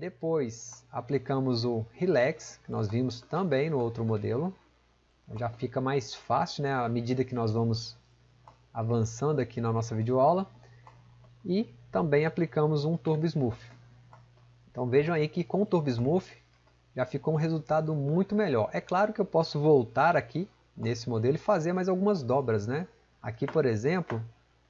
Depois aplicamos o Relax, que nós vimos também no outro modelo. Já fica mais fácil né, à medida que nós vamos avançando aqui na nossa videoaula. E também aplicamos um Turbo Smooth. Então vejam aí que com o Turbo Smooth já ficou um resultado muito melhor. É claro que eu posso voltar aqui nesse modelo e fazer mais algumas dobras. Né? Aqui por exemplo,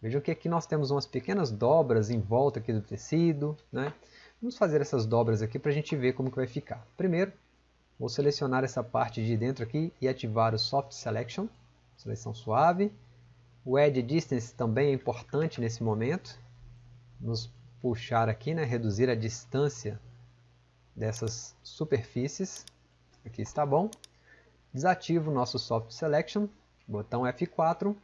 vejam que aqui nós temos umas pequenas dobras em volta aqui do tecido. Né? Vamos fazer essas dobras aqui para a gente ver como que vai ficar. Primeiro, vou selecionar essa parte de dentro aqui e ativar o Soft Selection, seleção suave. O Edge Distance também é importante nesse momento. Nos puxar aqui, né, reduzir a distância dessas superfícies. Aqui está bom. Desativo o nosso Soft Selection, botão F4.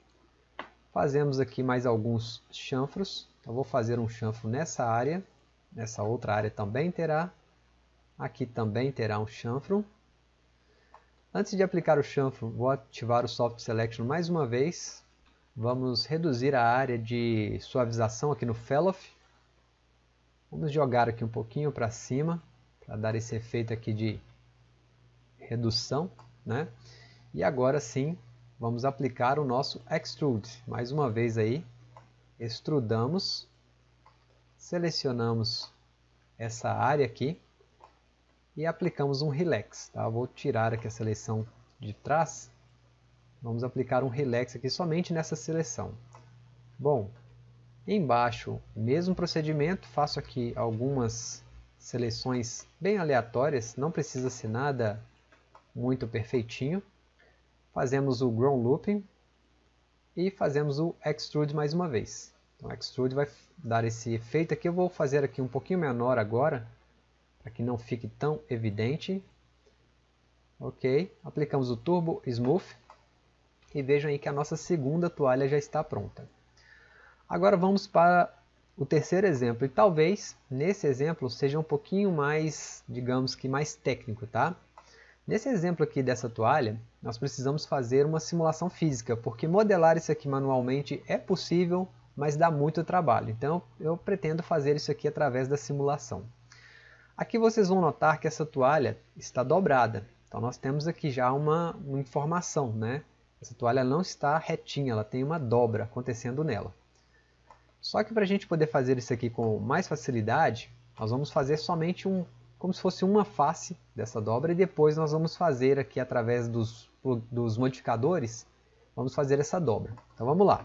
Fazemos aqui mais alguns chanfros. Então vou fazer um chanfro nessa área Nessa outra área também terá. Aqui também terá um chanfro. Antes de aplicar o chanfro, vou ativar o Soft Selection mais uma vez. Vamos reduzir a área de suavização aqui no Felloff. Vamos jogar aqui um pouquinho para cima, para dar esse efeito aqui de redução. Né? E agora sim, vamos aplicar o nosso Extrude. Mais uma vez aí, extrudamos selecionamos essa área aqui e aplicamos um relax. Tá? Vou tirar aqui a seleção de trás. Vamos aplicar um relax aqui somente nessa seleção. Bom, embaixo, mesmo procedimento, faço aqui algumas seleções bem aleatórias, não precisa ser nada muito perfeitinho. Fazemos o Grown Looping e fazemos o Extrude mais uma vez. Então, Extrude vai dar esse efeito aqui. Eu vou fazer aqui um pouquinho menor agora, para que não fique tão evidente. Ok, aplicamos o Turbo Smooth e vejam aí que a nossa segunda toalha já está pronta. Agora vamos para o terceiro exemplo, e talvez nesse exemplo seja um pouquinho mais, digamos que mais técnico, tá? Nesse exemplo aqui dessa toalha, nós precisamos fazer uma simulação física, porque modelar isso aqui manualmente é possível, mas dá muito trabalho. Então eu pretendo fazer isso aqui através da simulação. Aqui vocês vão notar que essa toalha está dobrada. Então nós temos aqui já uma, uma informação. Né? Essa toalha não está retinha, ela tem uma dobra acontecendo nela. Só que para a gente poder fazer isso aqui com mais facilidade, nós vamos fazer somente um, como se fosse uma face dessa dobra e depois nós vamos fazer aqui através dos, dos modificadores, vamos fazer essa dobra. Então vamos lá.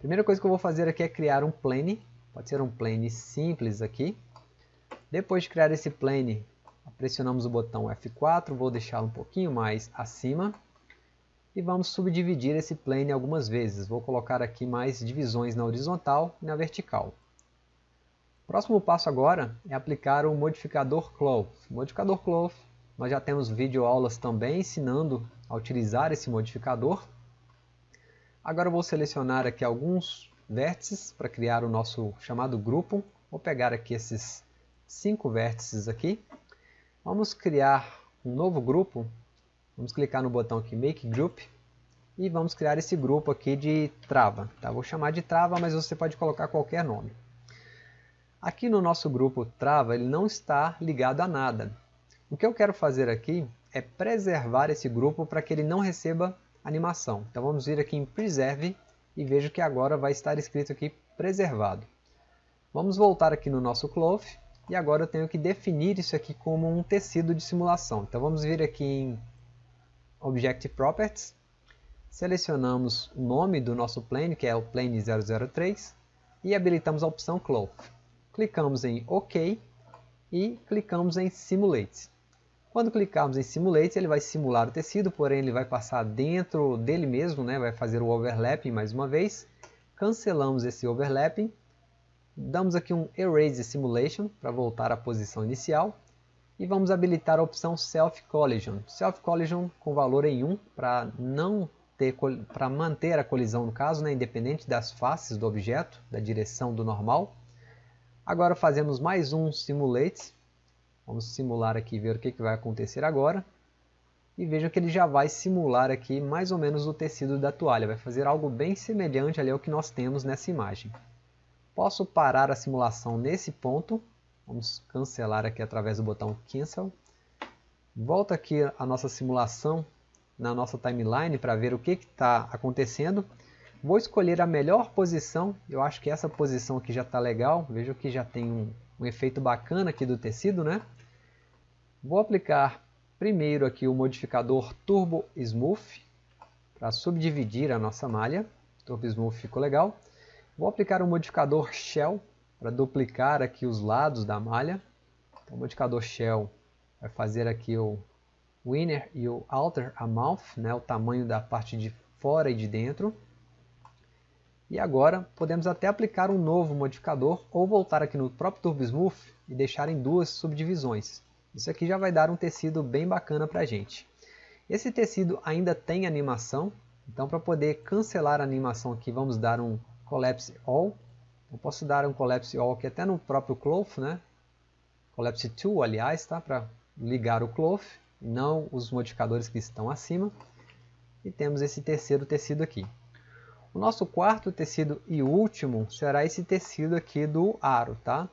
Primeira coisa que eu vou fazer aqui é criar um plane, pode ser um plane simples aqui. Depois de criar esse plane, pressionamos o botão F4, vou deixá-lo um pouquinho mais acima. E vamos subdividir esse plane algumas vezes. Vou colocar aqui mais divisões na horizontal e na vertical. Próximo passo agora é aplicar o modificador Cloth. Modificador Cloth, nós já temos videoaulas também ensinando a utilizar esse modificador. Agora eu vou selecionar aqui alguns vértices para criar o nosso chamado grupo. Vou pegar aqui esses cinco vértices aqui. Vamos criar um novo grupo. Vamos clicar no botão aqui Make Group. E vamos criar esse grupo aqui de trava. Tá? Vou chamar de trava, mas você pode colocar qualquer nome. Aqui no nosso grupo trava, ele não está ligado a nada. O que eu quero fazer aqui é preservar esse grupo para que ele não receba animação. Então vamos vir aqui em Preserve e vejo que agora vai estar escrito aqui preservado. Vamos voltar aqui no nosso Cloth e agora eu tenho que definir isso aqui como um tecido de simulação. Então vamos vir aqui em Object Properties, selecionamos o nome do nosso plane, que é o plane 003, e habilitamos a opção Cloth. Clicamos em OK e clicamos em Simulate. Quando clicarmos em Simulate, ele vai simular o tecido, porém ele vai passar dentro dele mesmo, né? vai fazer o overlapping mais uma vez. Cancelamos esse overlapping, damos aqui um Erase Simulation para voltar à posição inicial e vamos habilitar a opção Self Collision. Self Collision com valor em 1 para não ter para manter a colisão no caso, né, independente das faces do objeto, da direção do normal. Agora fazemos mais um Simulate Vamos simular aqui ver o que, que vai acontecer agora. E vejam que ele já vai simular aqui mais ou menos o tecido da toalha. Vai fazer algo bem semelhante ali ao que nós temos nessa imagem. Posso parar a simulação nesse ponto, Vamos cancelar aqui através do botão Cancel. Volta aqui a nossa simulação na nossa timeline para ver o que está acontecendo. Vou escolher a melhor posição, eu acho que essa posição aqui já está legal, vejo que já tem um, um efeito bacana aqui do tecido, né? Vou aplicar primeiro aqui o modificador Turbo Smooth, para subdividir a nossa malha, Turbo Smooth ficou legal. Vou aplicar o modificador Shell, para duplicar aqui os lados da malha. Então, o modificador Shell vai fazer aqui o Inner e o Outer Amount, né, o tamanho da parte de fora e de dentro. E agora podemos até aplicar um novo modificador ou voltar aqui no próprio Turbo Smooth e deixar em duas subdivisões. Isso aqui já vai dar um tecido bem bacana para a gente. Esse tecido ainda tem animação, então para poder cancelar a animação aqui vamos dar um Collapse All. Eu posso dar um Collapse All aqui até no próprio Cloth, né? Collapse To, aliás, tá? para ligar o Cloth, não os modificadores que estão acima. E temos esse terceiro tecido aqui. O nosso quarto tecido e último será esse tecido aqui do aro, tá?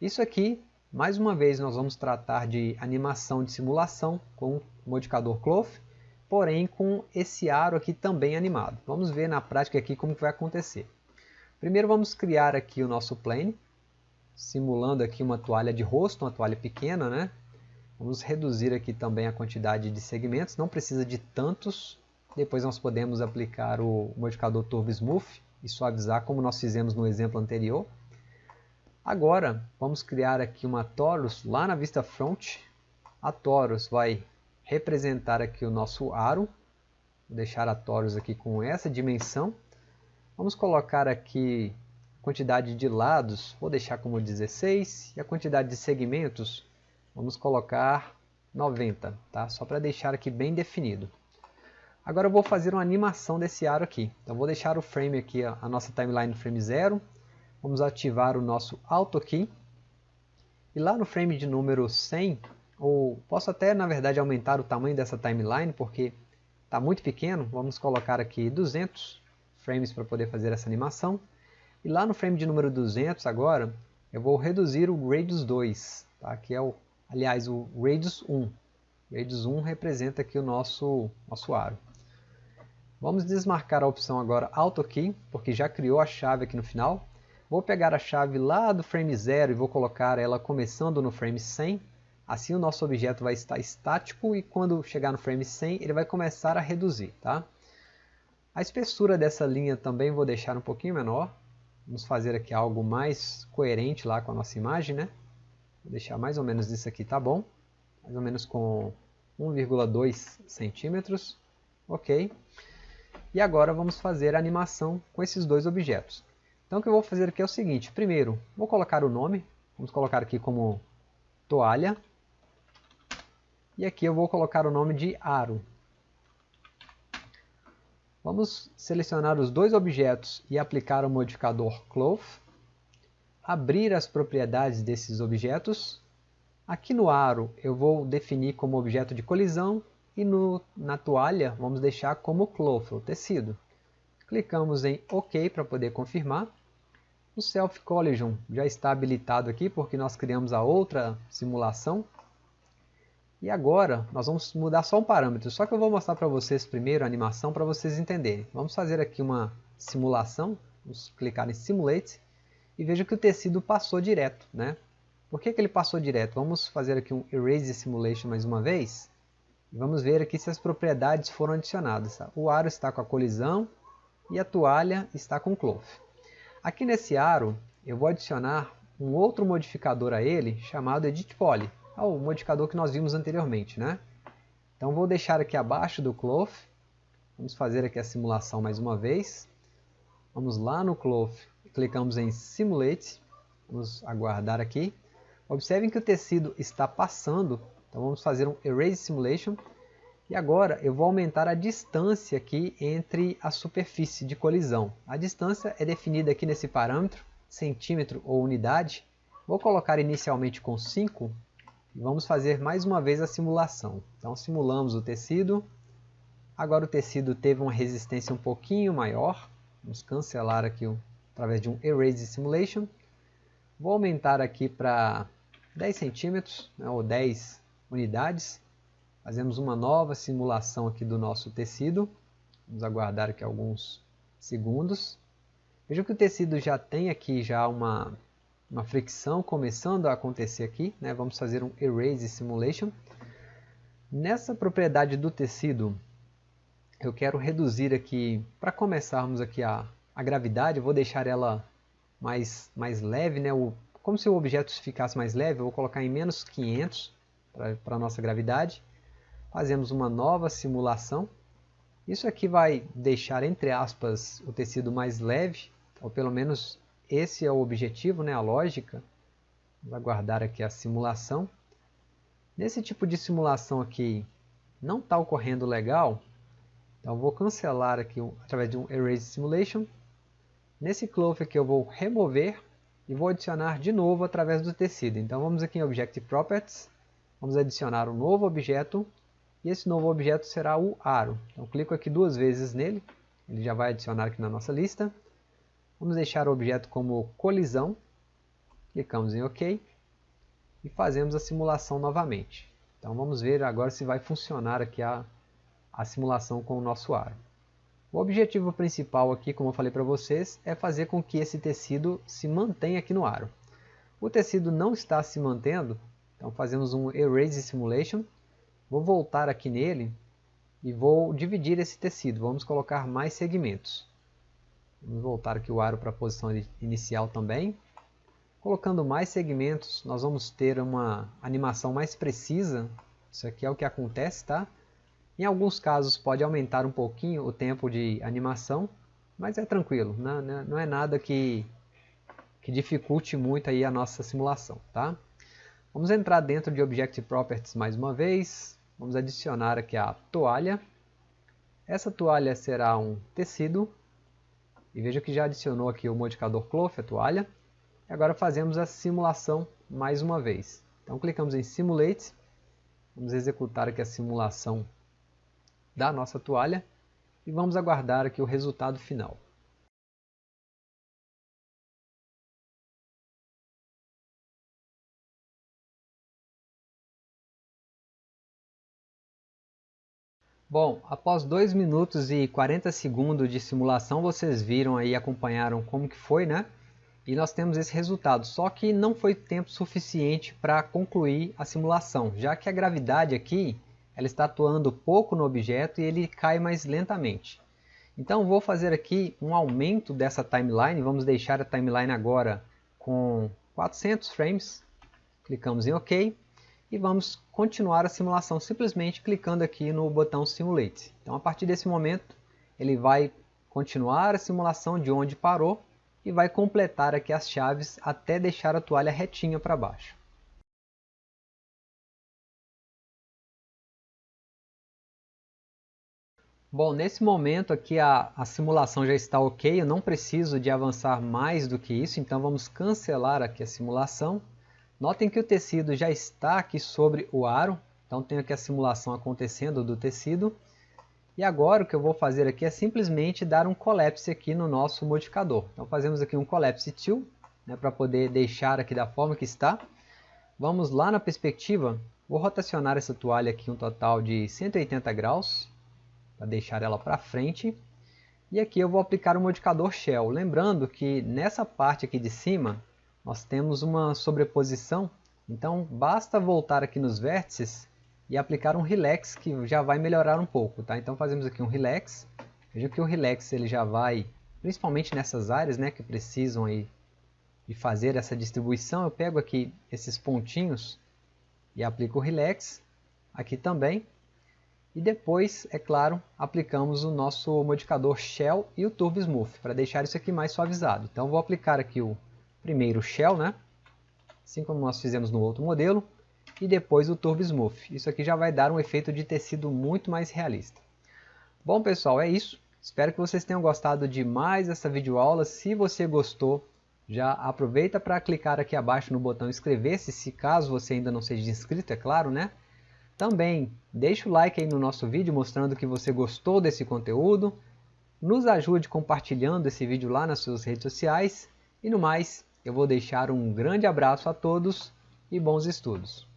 Isso aqui, mais uma vez, nós vamos tratar de animação de simulação com o modificador Cloth, porém com esse aro aqui também animado. Vamos ver na prática aqui como vai acontecer. Primeiro vamos criar aqui o nosso plane, simulando aqui uma toalha de rosto, uma toalha pequena, né? Vamos reduzir aqui também a quantidade de segmentos, não precisa de tantos, depois nós podemos aplicar o modificador Turbo Smooth e suavizar como nós fizemos no exemplo anterior. Agora vamos criar aqui uma torus lá na vista front. A torus vai representar aqui o nosso aro. Vou deixar a torus aqui com essa dimensão. Vamos colocar aqui a quantidade de lados, vou deixar como 16. E a quantidade de segmentos, vamos colocar 90, tá? só para deixar aqui bem definido. Agora eu vou fazer uma animação desse aro aqui. Então vou deixar o frame aqui, a nossa timeline frame 0. Vamos ativar o nosso Auto Key. E lá no frame de número 100, ou posso até na verdade aumentar o tamanho dessa timeline, porque está muito pequeno. Vamos colocar aqui 200 frames para poder fazer essa animação. E lá no frame de número 200 agora, eu vou reduzir o Radius 2, tá? que é o, aliás, o Radius 1. Radius 1 representa aqui o nosso, nosso aro. Vamos desmarcar a opção agora AutoKey, porque já criou a chave aqui no final. Vou pegar a chave lá do frame 0 e vou colocar ela começando no frame 100. Assim o nosso objeto vai estar estático e quando chegar no frame 100 ele vai começar a reduzir. Tá? A espessura dessa linha também vou deixar um pouquinho menor. Vamos fazer aqui algo mais coerente lá com a nossa imagem. Né? Vou deixar mais ou menos isso aqui, tá bom? Mais ou menos com 1,2 centímetros. Ok. E agora vamos fazer a animação com esses dois objetos. Então o que eu vou fazer aqui é o seguinte, primeiro vou colocar o nome, vamos colocar aqui como toalha, e aqui eu vou colocar o nome de aro. Vamos selecionar os dois objetos e aplicar o modificador Cloth, abrir as propriedades desses objetos, aqui no aro eu vou definir como objeto de colisão e no, na toalha vamos deixar como cloth, o tecido. Clicamos em OK para poder confirmar. O Self Collision já está habilitado aqui porque nós criamos a outra simulação. E agora nós vamos mudar só um parâmetro, só que eu vou mostrar para vocês primeiro a animação para vocês entenderem. Vamos fazer aqui uma simulação, vamos clicar em Simulate e veja que o tecido passou direto. Né? Por que, que ele passou direto? Vamos fazer aqui um Erase Simulation mais uma vez. Vamos ver aqui se as propriedades foram adicionadas. Tá? O aro está com a colisão e a toalha está com cloth. Aqui nesse aro eu vou adicionar um outro modificador a ele chamado Edit Poly, é o modificador que nós vimos anteriormente. Né? Então vou deixar aqui abaixo do cloth, vamos fazer aqui a simulação mais uma vez. Vamos lá no cloth, clicamos em Simulate, vamos aguardar aqui. Observem que o tecido está passando então vamos fazer um Erase Simulation. E agora eu vou aumentar a distância aqui entre a superfície de colisão. A distância é definida aqui nesse parâmetro, centímetro ou unidade. Vou colocar inicialmente com 5 e vamos fazer mais uma vez a simulação. Então simulamos o tecido. Agora o tecido teve uma resistência um pouquinho maior. Vamos cancelar aqui através de um Erase Simulation. Vou aumentar aqui para 10 centímetros, né, ou 10 unidades. Fazemos uma nova simulação aqui do nosso tecido. Vamos aguardar aqui alguns segundos. Veja que o tecido já tem aqui já uma, uma fricção começando a acontecer aqui. Né? Vamos fazer um Erase Simulation. Nessa propriedade do tecido, eu quero reduzir aqui, para começarmos aqui a, a gravidade, vou deixar ela mais, mais leve, né? O, como se o objeto ficasse mais leve, eu vou colocar em menos 500 para a nossa gravidade. Fazemos uma nova simulação. Isso aqui vai deixar, entre aspas, o tecido mais leve, ou pelo menos esse é o objetivo, né? a lógica. Vou aguardar aqui a simulação. Nesse tipo de simulação aqui, não está ocorrendo legal, então vou cancelar aqui através de um Erase Simulation. Nesse cloth aqui eu vou remover e vou adicionar de novo através do tecido. Então vamos aqui em Object Properties, vamos adicionar um novo objeto e esse novo objeto será o aro. Então clico aqui duas vezes nele, ele já vai adicionar aqui na nossa lista. Vamos deixar o objeto como colisão, clicamos em OK e fazemos a simulação novamente. Então vamos ver agora se vai funcionar aqui a a simulação com o nosso aro. O objetivo principal aqui, como eu falei para vocês, é fazer com que esse tecido se mantenha aqui no aro. O tecido não está se mantendo, então fazemos um Erase Simulation. Vou voltar aqui nele e vou dividir esse tecido. Vamos colocar mais segmentos. Vamos voltar aqui o aro para a posição inicial também. Colocando mais segmentos, nós vamos ter uma animação mais precisa. Isso aqui é o que acontece, tá? Em alguns casos pode aumentar um pouquinho o tempo de animação, mas é tranquilo, não, é nada que, que dificulte muito aí a nossa simulação. Tá? Vamos entrar dentro de Object Properties mais uma vez, vamos adicionar aqui a toalha. Essa toalha será um tecido, e veja que já adicionou aqui o modificador Cloth, a toalha. E agora fazemos a simulação mais uma vez. Então clicamos em Simulate, vamos executar aqui a simulação da nossa toalha e vamos aguardar aqui o resultado final. Bom, após 2 minutos e 40 segundos de simulação, vocês viram aí, acompanharam como que foi, né? E nós temos esse resultado, só que não foi tempo suficiente para concluir a simulação, já que a gravidade aqui ela está atuando pouco no objeto e ele cai mais lentamente. Então vou fazer aqui um aumento dessa timeline, vamos deixar a timeline agora com 400 frames, clicamos em OK e vamos continuar a simulação simplesmente clicando aqui no botão Simulate. Então a partir desse momento ele vai continuar a simulação de onde parou e vai completar aqui as chaves até deixar a toalha retinha para baixo. Bom, nesse momento aqui a, a, simulação já está ok, eu não preciso de avançar mais do que isso, então vamos cancelar aqui a simulação. Notem que o tecido já está aqui sobre o aro, então tenho aqui a simulação acontecendo do tecido. E agora o que eu vou fazer aqui é simplesmente dar um collapse aqui no nosso modificador. Então fazemos aqui um collapse till, né, para poder deixar aqui da forma que está. Vamos lá na perspectiva, vou rotacionar essa toalha aqui um total de 180 graus para deixar ela para frente. E aqui eu vou aplicar o modificador Shell. Lembrando que nessa parte aqui de cima, nós temos uma sobreposição. Então basta voltar aqui nos vértices e aplicar um Relax que já vai melhorar um pouco. Tá? Então fazemos aqui um Relax. Veja que o Relax ele já vai, principalmente nessas áreas né, que precisam aí de fazer essa distribuição. Eu pego aqui esses pontinhos e aplico o Relax. Aqui também. E depois, é claro, aplicamos o nosso modificador Shell e o Turbo Smooth, para deixar isso aqui mais suavizado. Então vou aplicar aqui o primeiro Shell, né? assim como nós fizemos no outro modelo, e depois o Turbo Smooth. Isso aqui já vai dar um efeito de tecido muito mais realista. Bom pessoal, é isso. Espero que vocês tenham gostado de mais essa videoaula. Se você gostou, já aproveita para clicar aqui abaixo no botão inscrever-se, se caso você ainda não seja inscrito, é claro, né? Também deixe o like aí no nosso vídeo mostrando que você gostou desse conteúdo. Nos ajude compartilhando esse vídeo lá nas suas redes sociais. E no mais, eu vou deixar um grande abraço a todos e bons estudos!